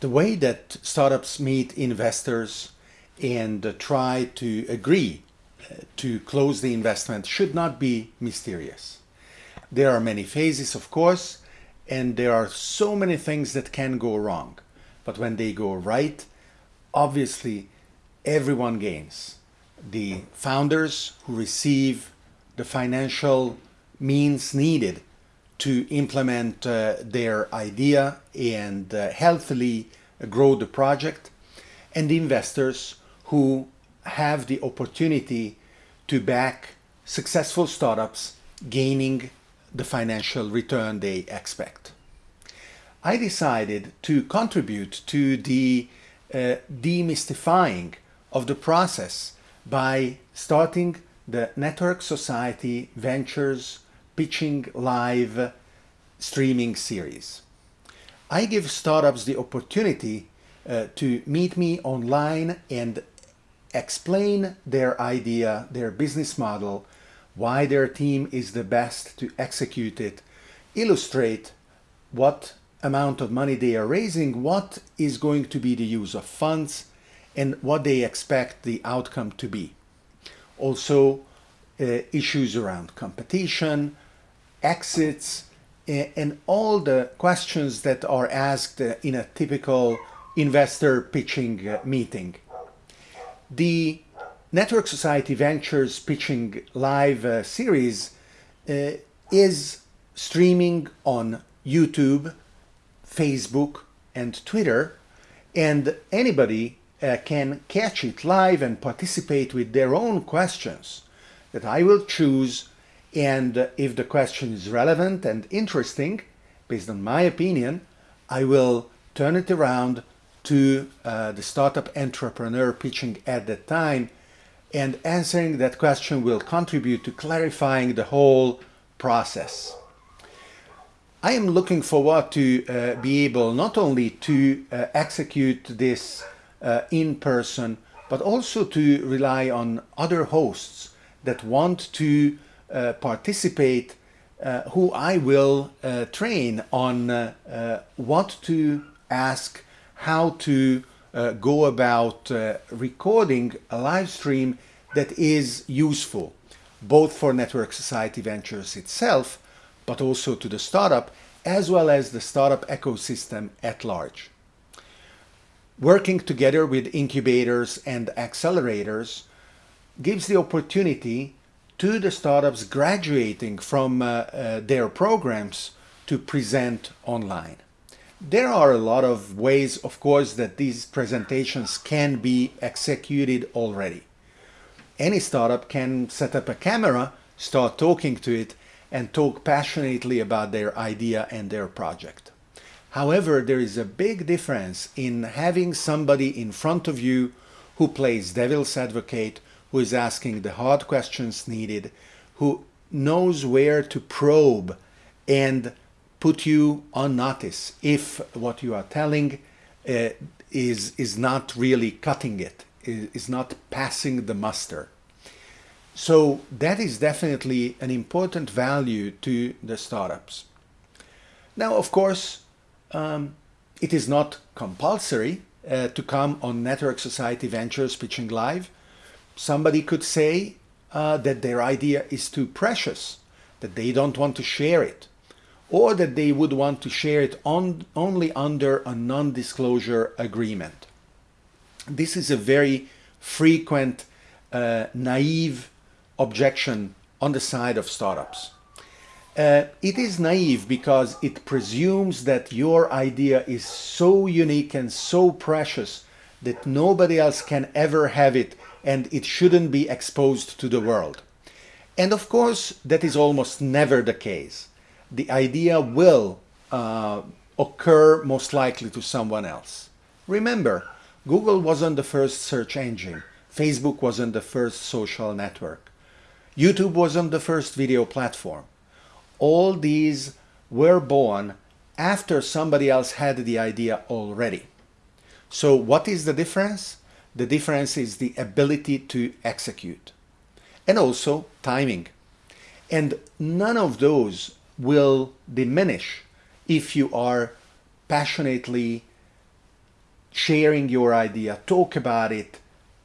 The way that startups meet investors and try to agree uh, to close the investment should not be mysterious. There are many phases, of course, and there are so many things that can go wrong. But when they go right, obviously everyone gains. The founders who receive the financial means needed to implement uh, their idea and uh, healthily grow the project, and the investors who have the opportunity to back successful startups gaining the financial return they expect. I decided to contribute to the uh, demystifying of the process by starting the Network Society Ventures Pitching Live streaming series. I give startups the opportunity uh, to meet me online and explain their idea, their business model, why their team is the best to execute it, illustrate what amount of money they are raising, what is going to be the use of funds, and what they expect the outcome to be. Also, uh, issues around competition, exits, and all the questions that are asked in a typical investor pitching uh, meeting. The Network Society Ventures Pitching Live uh, series uh, is streaming on YouTube, Facebook, and Twitter, and anybody can catch it live and participate with their own questions that I will choose and if the question is relevant and interesting, based on my opinion, I will turn it around to uh, the startup entrepreneur pitching at that time and answering that question will contribute to clarifying the whole process. I am looking forward to uh, be able not only to uh, execute this uh, in person, but also to rely on other hosts that want to uh, participate uh, who I will uh, train on what to ask how to uh, go about uh, recording a live stream that is useful, both for Network Society Ventures itself, but also to the startup, as well as the startup ecosystem at large. Working together with incubators and accelerators gives the opportunity to the startups graduating from uh, uh, their programs to present online. There are a lot of ways, of course, that these presentations can be executed already. Any startup can set up a camera, start talking to it, and talk passionately about their idea and their project. However, there is a big difference in having somebody in front of you who plays devil's advocate, who is asking the hard questions needed, who knows where to probe and put you on notice if what you are telling uh, is, is not really cutting it, is not passing the muster. So that is definitely an important value to the startups. Now, of course, um, it is not compulsory uh, to come on Network Society Ventures Pitching Live. Somebody could say uh, that their idea is too precious, that they don't want to share it or that they would want to share it on, only under a non-disclosure agreement. This is a very frequent, uh, naive objection on the side of startups. Uh, it is naive because it presumes that your idea is so unique and so precious that nobody else can ever have it and it shouldn't be exposed to the world. And of course, that is almost never the case the idea will uh, occur most likely to someone else. Remember, Google wasn't the first search engine. Facebook wasn't the first social network. YouTube wasn't the first video platform. All these were born after somebody else had the idea already. So what is the difference? The difference is the ability to execute and also timing. And none of those will diminish if you are passionately sharing your idea, talk about it,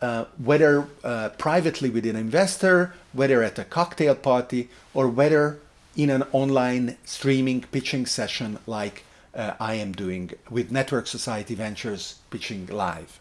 uh, whether uh, privately with an investor, whether at a cocktail party, or whether in an online streaming pitching session like uh, I am doing with Network Society Ventures Pitching Live.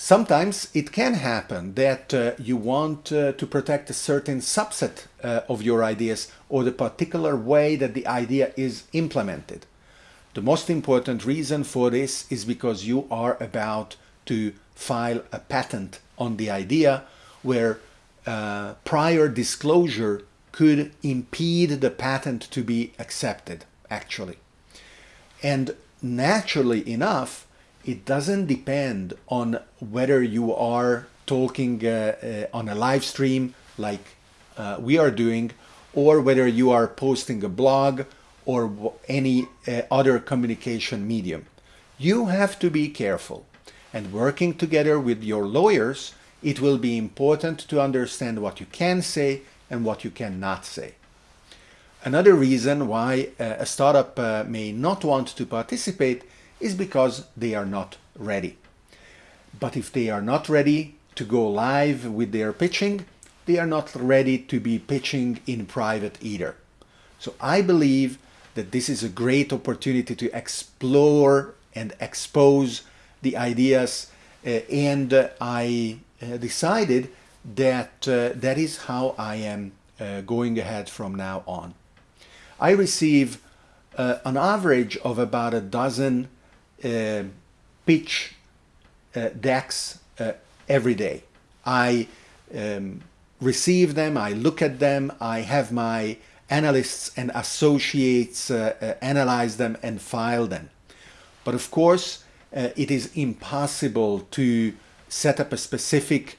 Sometimes it can happen that uh, you want uh, to protect a certain subset uh, of your ideas or the particular way that the idea is implemented. The most important reason for this is because you are about to file a patent on the idea where uh, prior disclosure could impede the patent to be accepted, actually. And naturally enough, it doesn't depend on whether you are talking uh, uh, on a live stream like uh, we are doing or whether you are posting a blog or any uh, other communication medium. You have to be careful and working together with your lawyers it will be important to understand what you can say and what you cannot say. Another reason why uh, a startup uh, may not want to participate is because they are not ready. But if they are not ready to go live with their pitching, they are not ready to be pitching in private either. So I believe that this is a great opportunity to explore and expose the ideas uh, and uh, I uh, decided that uh, that is how I am uh, going ahead from now on. I receive uh, an average of about a dozen pitch uh, decks uh, every day. I um, receive them, I look at them, I have my analysts and associates uh, uh, analyze them and file them. But of course, uh, it is impossible to set up a specific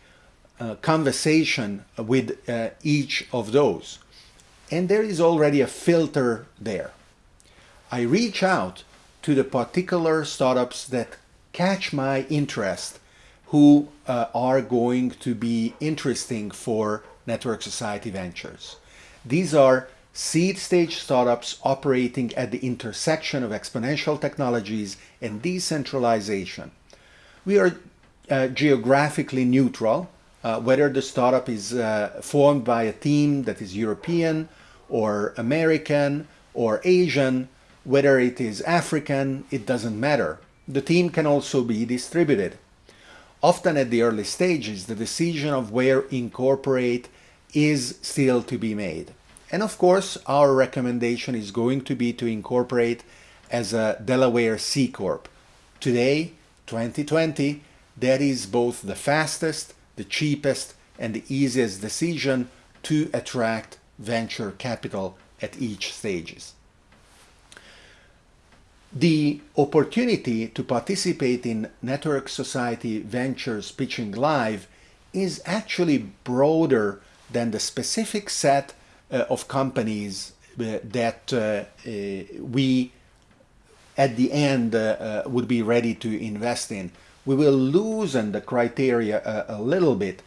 conversation with each of those. And there is already a filter there. I reach out to the particular startups that catch my interest who uh, are going to be interesting for Network Society Ventures. These are seed stage startups operating at the intersection of exponential technologies and decentralization. We are uh, geographically neutral, uh, whether the startup is uh, formed by a team that is European or American or Asian whether it is African, it doesn't matter. The team can also be distributed. Often at the early stages, the decision of where incorporate is still to be made. And of course, our recommendation is going to be to incorporate as a Delaware C Corp. Today, 2020, that is both the fastest, the cheapest, and the easiest decision to attract venture capital at each stages. The opportunity to participate in Network Society Ventures Pitching Live is actually broader than the specific set uh, of companies uh, that uh, uh we at the end uh, uh, would be ready to invest in. We will loosen the criteria a, a little bit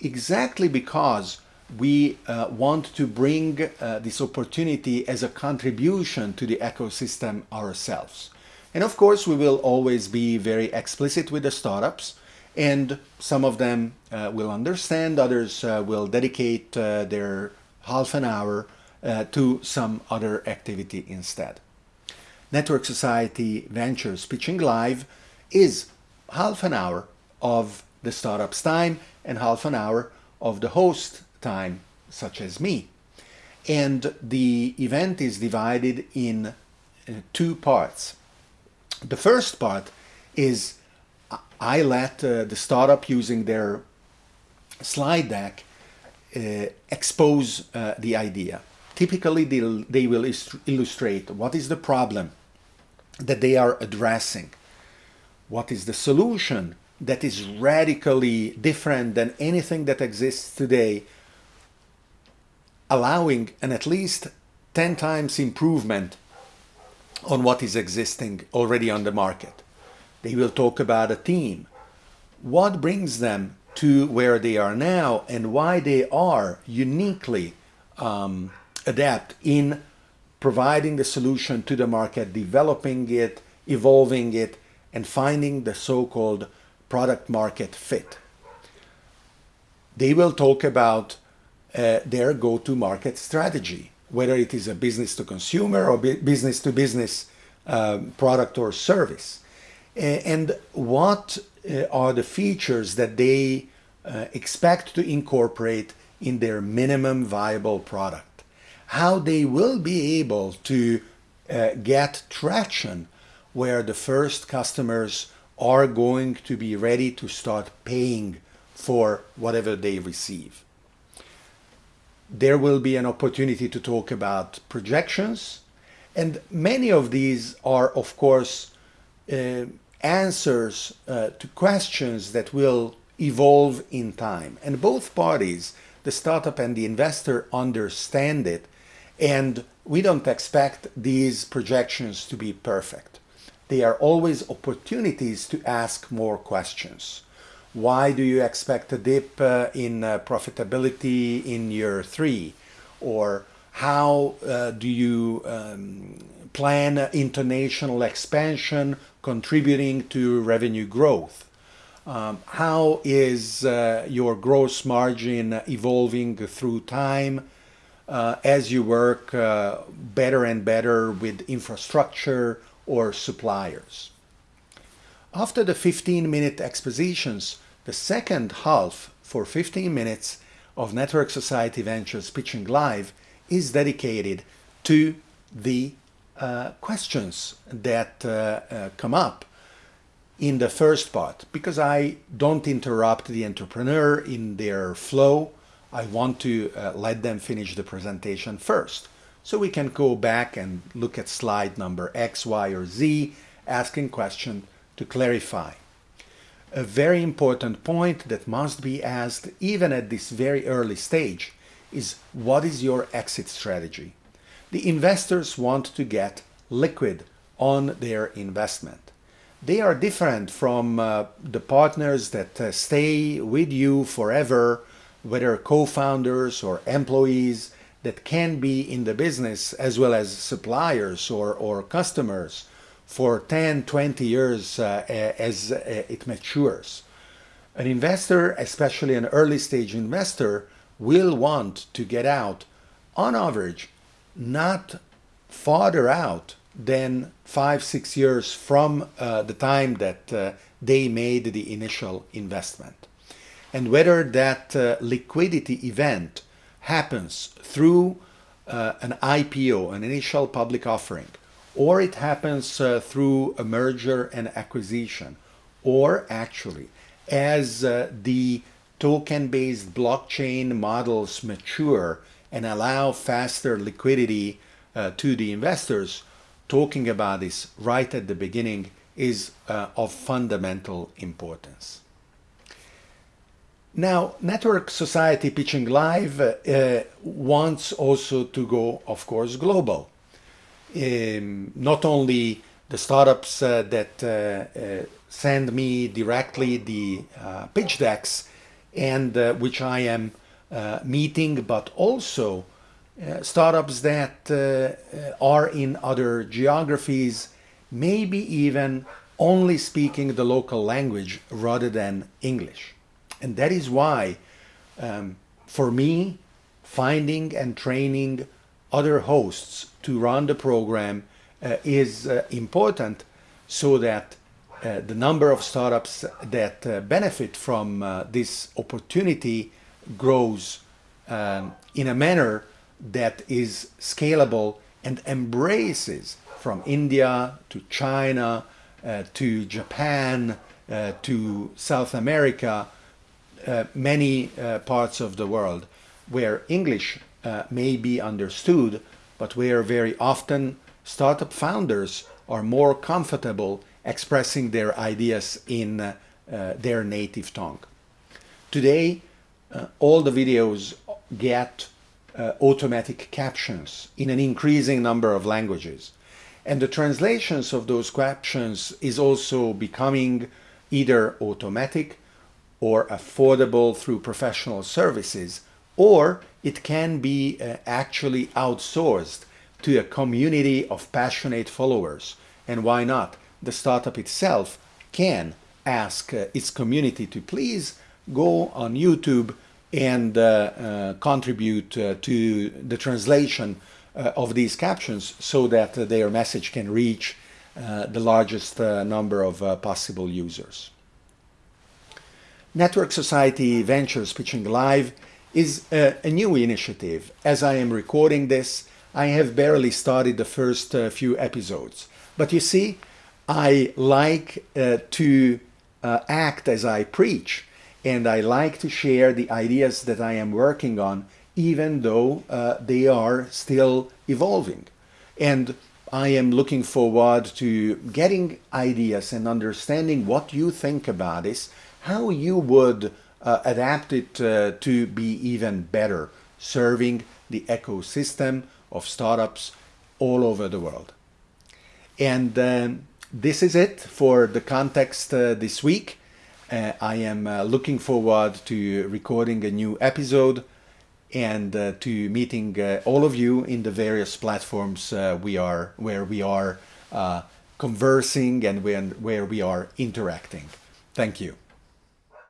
exactly because we uh, want to bring uh, this opportunity as a contribution to the ecosystem ourselves. And of course, we will always be very explicit with the startups and some of them uh, will understand, others uh, will dedicate uh, their half an hour uh, to some other activity instead. Network Society Ventures Pitching Live is half an hour of the startup's time and half an hour of the host time, such as me. And the event is divided in uh, two parts. The first part is I let uh, the startup using their slide deck uh, expose uh, the idea. Typically, they will illustrate what is the problem that they are addressing, what is the solution that is radically different than anything that exists today allowing an at least 10 times improvement on what is existing already on the market. They will talk about a team. What brings them to where they are now and why they are uniquely um, adept in providing the solution to the market, developing it, evolving it, and finding the so-called product market fit. They will talk about uh, their go-to-market strategy, whether it is a business to consumer or business to business um, product or service. and what uh, are the features that they uh, expect to incorporate in their minimum viable product. How they will be able to uh, get traction where the first customers are going to be ready to start paying for whatever they receive. There will be an opportunity to talk about projections, and many of these are, of course, uh, answers uh, to questions that will evolve in time. And both parties, the startup and the investor, understand it. And we don't expect these projections to be perfect. They are always opportunities to ask more questions. Why do you expect a dip uh, in uh, profitability in year three? Or how uh, do you um, plan international expansion contributing to revenue growth? Um, how is uh, your gross margin evolving through time uh, as you work uh, better and better with infrastructure or suppliers? After the 15-minute expositions, the second half for 15 minutes of Network Society Ventures Pitching Live is dedicated to the uh, questions that uh, uh, come up in the first part because I don't interrupt the entrepreneur in their flow. I want to uh, let them finish the presentation first. So we can go back and look at slide number X, Y, or Z, asking question to clarify. A very important point that must be asked even at this very early stage is what is your exit strategy? The investors want to get liquid on their investment. They are different from uh, the partners that uh, stay with you forever, whether co-founders or employees that can be in the business as well as suppliers or, or customers for 10, 20 years uh, as uh, it matures. An investor, especially an early stage investor, will want to get out on average not farther out than five, six years from uh, the time that uh, they made the initial investment. And whether that uh, liquidity event happens through uh, an IPO, an initial public offering, or it happens uh, through a merger and acquisition, or actually as uh, the token-based blockchain models mature and allow faster liquidity uh, to the investors, talking about this right at the beginning is uh, of fundamental importance. Now, Network Society Pitching Live uh, wants also to go, of course, global. Um, not only the startups uh, that uh, uh, send me directly the uh, pitch decks and which I am meeting, but also uh, startups that uh, are in other geographies, maybe even only speaking the local language rather than English. And that is why, um, for me, finding and training other hosts to run the program uh, is uh, important so that uh, the number of startups that uh, benefit from this opportunity grows um, in a manner that is scalable and embraces from India to China uh, to Japan uh, to South America, uh, many uh, parts of the world where English uh, may be understood, but where very often startup founders are more comfortable expressing their ideas in uh, their native tongue. Today, all the videos get uh, automatic captions in an increasing number of languages. And the translations of those captions is also becoming either automatic or affordable through professional services, or it can be uh, actually outsourced to a community of passionate followers. And why not? the startup itself can ask uh, its community to please go on YouTube and uh, uh, contribute uh, to the translation uh, of these captions so that their message can reach the largest number of possible users. Network Society Ventures Pitching Live is a, a, new initiative. As I am recording this, I have barely started the first uh, few episodes. But you see, I like uh, to uh, act as I preach, and I like to share the ideas that I am working on, even though uh, they are still evolving. And I am looking forward to getting ideas and understanding what you think about this how you would uh, adapt it uh, to be even better, serving the ecosystem of startups all over the world. And um, this is it for the context uh, this week. Uh, I am uh, looking forward to recording a new episode and uh, to meeting all of you in the various platforms we are where we are conversing and when, where we are interacting. Thank you.